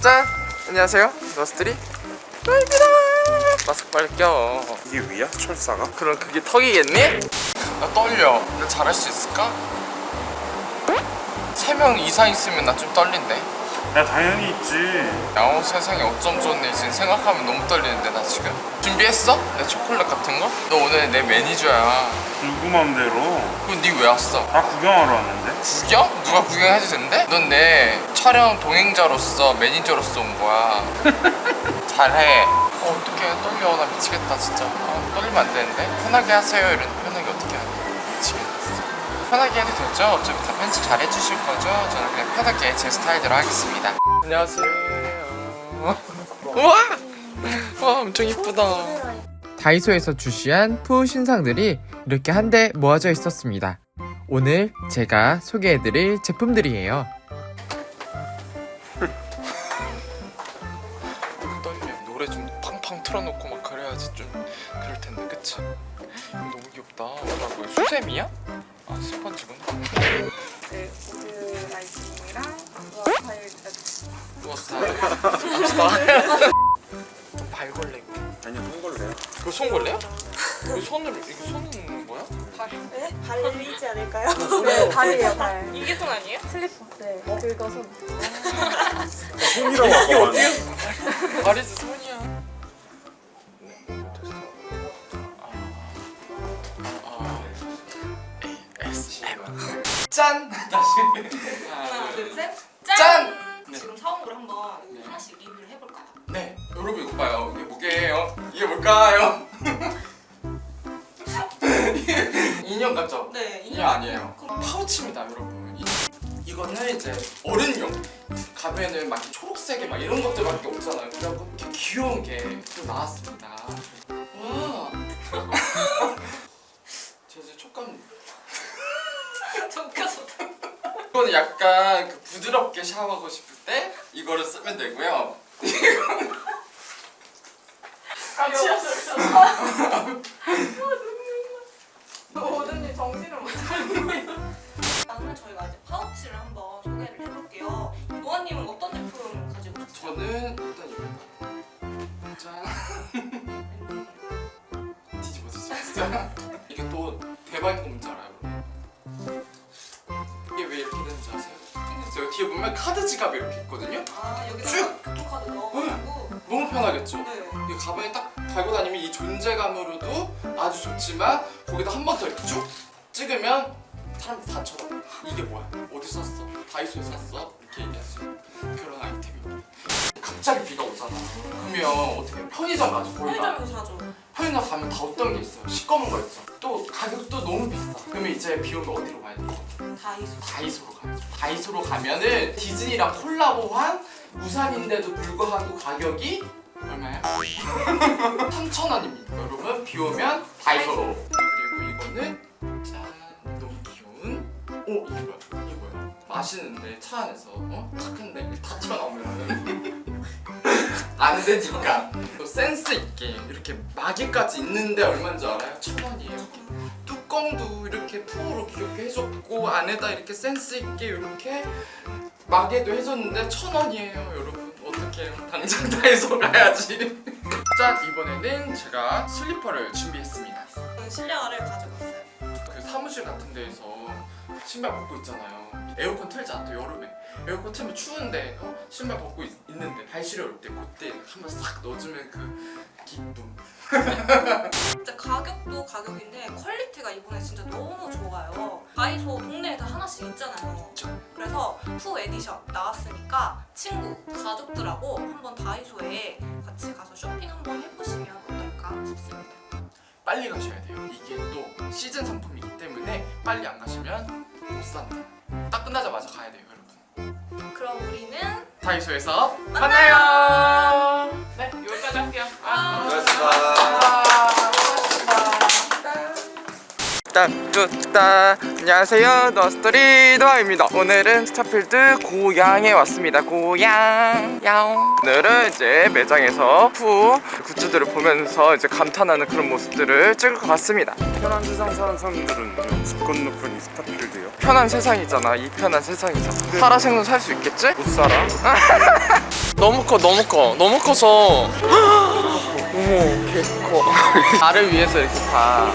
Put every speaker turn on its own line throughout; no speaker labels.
짠! 안녕하세요 노아스토리 입니다 마스크 빨리 껴
이게 위야? 철사가?
그럼 그게 턱이겠니? 나 떨려 나 잘할 수 있을까? 3명 이상 있으면 나 좀 떨린대
야 당연히 있지.
야호 세상에 어쩜 좋네 지금 생각하면 너무 떨리는데 나 지금. 준비했어? 내 초콜릿 같은 거? 너 오늘 내 매니저야.
누구 맘대로?
그럼 니 왜 왔어?
다 구경하러 왔는데.
구경? 누가 구경해도 된대? 넌 내 촬영 동행자로서 매니저로서 온 거야. 잘해. 어 어떡해. 떨려. 나 미치겠다 진짜. 아, 떨리면 안 되는데. 편하게 하세요 이런 편하게 해도 되죠? 어차피 다 편집 잘 해주실 거죠? 저는 그냥 편하게 제 스타일대로 하겠습니다 안녕하세요 우와 와 엄청 이쁘다 다이소에서 출시한 푸 신상들이 이렇게 한데 모아져 있었습니다 오늘 제가 소개해드릴 제품들이에요 떨려 노래 좀 팡팡 틀어놓고 막 그래야지 좀 그럴 텐데 그치? 이거 너무 귀엽다 어, 나 뭐야 수세미야? 아 스펀지구나
네, 우드 아이스크림이랑.
누웠어 갑시다 좀 발걸레 이거
아니야 손걸레야
이거 손걸레야? 이거 손으로 이거 손은 뭐야?
네? 발리지 않을까요? 네, 발이에요, 발.
이게 손 아니에요?
슬리퍼. 네, 그거 손.
손이라고
이게 어떻게 말이지 짠! 다시
하나, 둘, 셋.
짠! 네.
지금 사온 걸 한번 하나씩 리뷰를 해볼까요?
네 여러분 이거 봐요 이게 뭐게요? 이게 뭘까요? 인형 같죠?
네,
인형 아니에요 파우치입니다 여러분 이, 이거는 이제 어른용 가면은 막 초록색에 막 이런 것들밖에 없잖아요 그래갖고 귀여운 게 또 나왔습니다 이거는 약간 그 부드럽게 샤워하고 싶을 때 이거를 쓰면 되고요
같이 하셨어. 오든지 정신을 못 차리고 일단은 저희가 이제 파우치를 한번 소개를 해볼게요. 노아님은 어떤 제품 가지고 오셨어요?
저는 일단 이거 짠 뒤집어 진짜 이게 또 대박인 거 뭔지 알아요? 뒤에 보면 카드 지갑이 이렇게 있거든요?
아, 여기다가
쭉!
교통카드 넣어가지고
너무 편하겠죠?
네.
이 가방에 딱 달고 다니면 이 존재감으로도 아주 좋지만 거기다 한 번 더 이렇게 쭉 찍으면 사람들 다 쳐다봐 이게 뭐야? 어디서 샀어? 다이소에서 샀어? 이렇게 얘기할 수 있는 그런 아이템입니다 갑자기 비가 오잖아 그러면 어떻게 편의점 가죠 거기 가
편의점에서 사죠.
편의점 가면 다 어떤 게 있어요? 시꺼먼 거 있죠 또 가격도 너무 비싸 그러면 이제 비 오면 어디로 가야 돼요?
다이소.
다이소로 가야죠. 다이소로 가면은 디즈니랑 콜라보한 우산인데도 불구하고 가격이 얼마야? 3,000원입니다. 여러분 비 오면 다이소로. 그리고 이거는 짠 너무 귀여운 오? 이게 뭐야? 마시는데 차 안에서 어? 탁한데 이렇게 다 튀어나오면 안 되니까 또 센스 있게 이렇게 마개까지 있는데 얼마인 줄 알아요? 천 원이에요. 뚜껑도 이렇게 푸으로 귀엽게 해줬고 안에다 이렇게 센스 있게 이렇게 마개도 해줬는데 천 원이에요 여러분 어떻게 당장 다이소 가야지 짠 이번에는 제가 슬리퍼를 준비했습니다
실내화를 가져갔어요.
그 사무실 같은 데에서 신발 벗고 있잖아요 에어컨 틀자 또 여름에 에어컨 틀면 추운데 어? 신발 벗고 있, 는데 발 시려울 때 그때 한번 싹 넣어주면 그 기쁨
진짜 가격도 가격인데 퀄리티가 이번에 진짜 너무 좋아요. 다이소 동네에 다 하나씩 있잖아요. 그래서 푸 에디션 나왔으니까 친구, 가족들하고 한번 다이소에 같이 가서 쇼핑 한번 해보시면 어떨까 싶습니다.
빨리 가셔야 돼요. 이게 또 시즌 상품이기 때문에 빨리 안 가시면 못 산다. 딱 끝나자마자 가야 돼요, 여러분.
그럼 우리는
다이소에서 만나요. 할게요.
아,
고맙습니다.
아, 고맙습니다. 뚜따 안녕하세요 노아스토리 노아입니다 오늘은 스타필드 고양에 왔습니다 고양 야옹 오늘은 이제 매장에서 푸 굿즈들을 보면서 이제 감탄하는 그런 모습들을 찍을 것 같습니다
편한 세상 사는 사람들은 집 건너편 이 스타필드요.
편한 세상이잖아 이 편한 세상이잖아 살아생전 살수 있겠지?
못 살아?
너무 커 너무 커 너무 커서 어머 개커 나를 위해서 이렇게 다,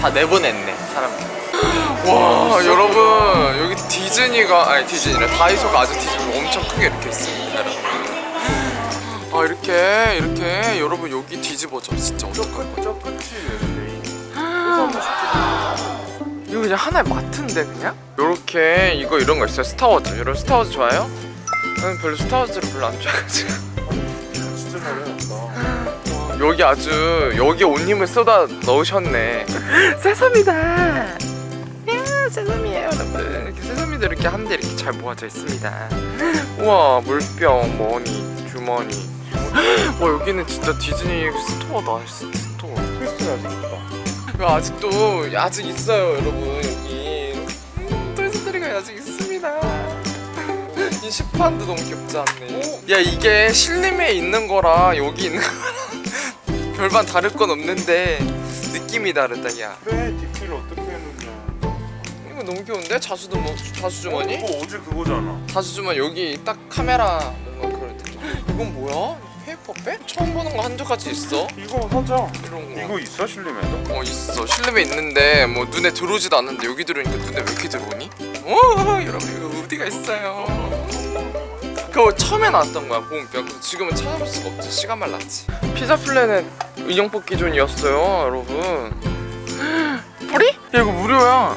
다 내보냈네 사람들 와 여러분 여기 디즈니가 아니 디즈니래 다이소가 아주 디즈니가 엄청 크게 이렇게 있습니다 여러분 아 이렇게 이렇게 여러분 여기 뒤집어져 진짜 어떡할 거야
저 끝이.
이거 그냥 하나의 마트인데 그냥? 요렇게 이거 이런 거 있어요 스타워즈 여러분 스타워즈 좋아요? 저는 별로 스타워즈를 별로 안 좋아해가지고. 여기 아주 여기 온 힘을 쏟아 넣으셨네. 세sam이다. 야 세sam이에요 여러분. 이렇게 세sam이도 이렇게 한데 이렇게 잘 모아져 있습니다. 우와 물병 머니 주머니. 와 여기는 진짜 디즈니 스토어다. 스토어.
있다.
이거 아직도 아직 있어요 여러분. 여기. 음, 토이스토리가 아직 있습니다. 이 식판도 너무 귀엽지 않네. 야 이게 신림에 있는 거랑 여기 있는 거랑 별반 다를 건 없는데 느낌이 다르다 야
그래 디테일 어떻게 해놓냐.
이거 너무 귀여운데? 자수도 뭐 자수주머니?
이거 어제 그거잖아.
자수주머니 여기 딱 카메라 뭔가 그런 느낌 이건 뭐야? paper bag? 처음 보는 거 한두 가지 있어
이거 사자.
이런 거
이거 있어 신림에도?
어 있어 신림에 있는데 뭐 눈에 들어오지도 않는데 여기 들어오니까 눈에 왜 이렇게 들어오니? 오 여러분 이거 어디가 있어요 그거 처음에 나왔던 거야 보온병 그래서 지금은 찾아볼 수가 없지. 시간만 났지. 피자 플래넷 인형 뽑 기 존이었어요 여러분? 야 이거 무료야.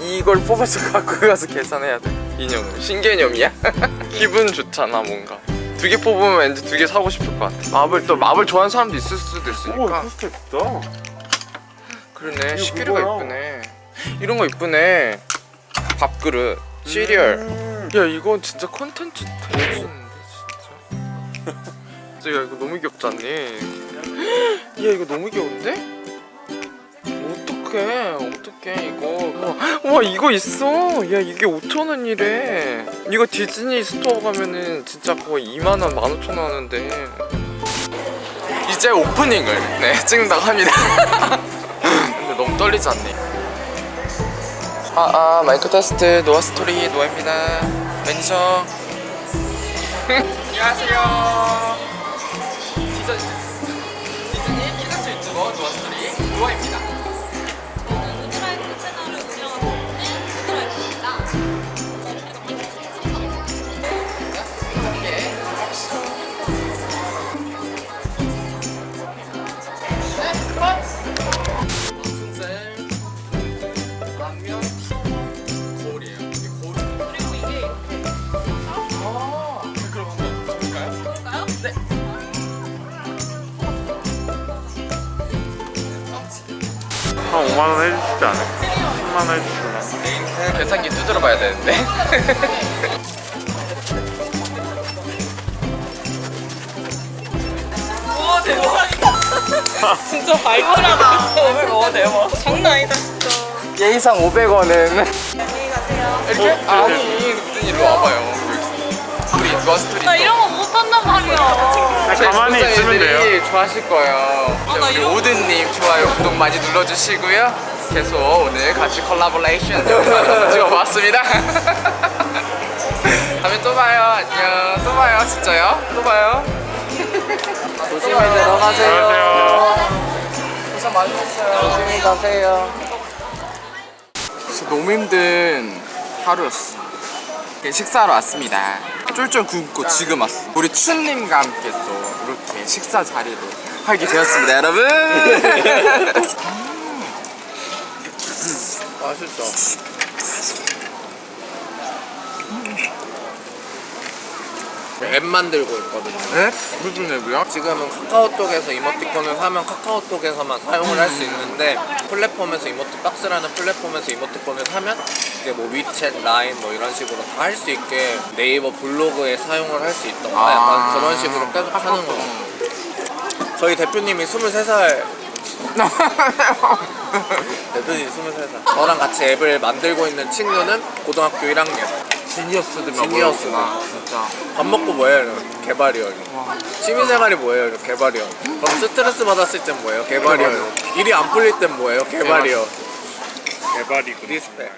이걸 뽑아서 갖고 가서 계산해야 돼. 인형을 신개념이야? 기분 좋잖아 뭔가. 두 개 뽑으면 왠지 두 개 사고 싶을 것 같아. 마블 또 마블 좋아하는 사람도 있을 수도
오
있으니까. 그러네.
이거
시계류가
그거야.
이쁘네. 이런 거 이쁘네. 밥그릇 시리얼.
음.
야 이건 진짜 컨텐츠 대박인데 진짜 진짜 야 이거 너무 귀엽지 않니? 야 이거 너무 귀여운데? 어떡해 어떡해 이거 와, 와 이거 있어 야 이게 5천원이래 이거 디즈니 스토어 가면은 진짜 거의 2만원 15,000원 하는데 이제 오프닝을 네 찍는다고 합니다 근데 너무 떨리지 않니? 아, 아 마이크 테스트 노아스토리 노아입니다. 매니저 안녕하세요 한
5만 원 해주시지 않을까? 10만 원 해주실라.
계산기 두드려 봐야 되는데
와 대박이다. 진짜 발표라다. 와 대박. 장난 아니다 진짜.
예의상 500원은
안녕히 가세요.
이렇게?
어,
아니 무슨 일로 와봐요 노아 스토리
나 이런 거 못한단 말이야.
저희
가만히 있으면 돼요.
좋아하실 거예요.
아, 나
우리 오드님 좋아요, 구독 많이 눌러주시고요. 계속 오늘 같이 콜라보레이션 찍어봤습니다. 다음에 또 봐요. 안녕. 또 봐요. 진짜요? 또 봐요. 조심히 들어가세요.
안녕하세요.
고생 많으셨어요. 조심히 가세요. 진짜 너무 힘든 하루였어. 이렇게 식사하러 왔습니다. 쫄쫄 굶고 지금 왔어. 우리 춘님과 함께 또 이렇게 식사 자리를 하게 되었습니다, 여러분. 맛있어.
앱 만들고 있거든요.
네? 무슨 앱이야?
지금은 카카오톡에서 이모티콘을 사면 카카오톡에서만 사용을 할 수 있는데 플랫폼에서 이모티 박스라는 플랫폼에서 이모티콘을 사면 이제 뭐 위챗, 라인 뭐 이런 식으로 다 할 수 있게 네이버 블로그에 사용을 할 수 있던가
아.
약간 그런 식으로 계속 하는 거. 저희 대표님이 23살 대표님 23살 저랑 같이 앱을 만들고 있는 친구는 고등학교 1학년
genius들
genius다.
진짜
밥 먹고 뭐해요? 이러면 개발이요 이러면. 취미생활이 뭐예요? 이러면 개발이요 그럼 스트레스 받았을 땐 뭐예요? 개발이요 일이 안 풀릴 땐 뭐예요? 개발이요
개발이고
respect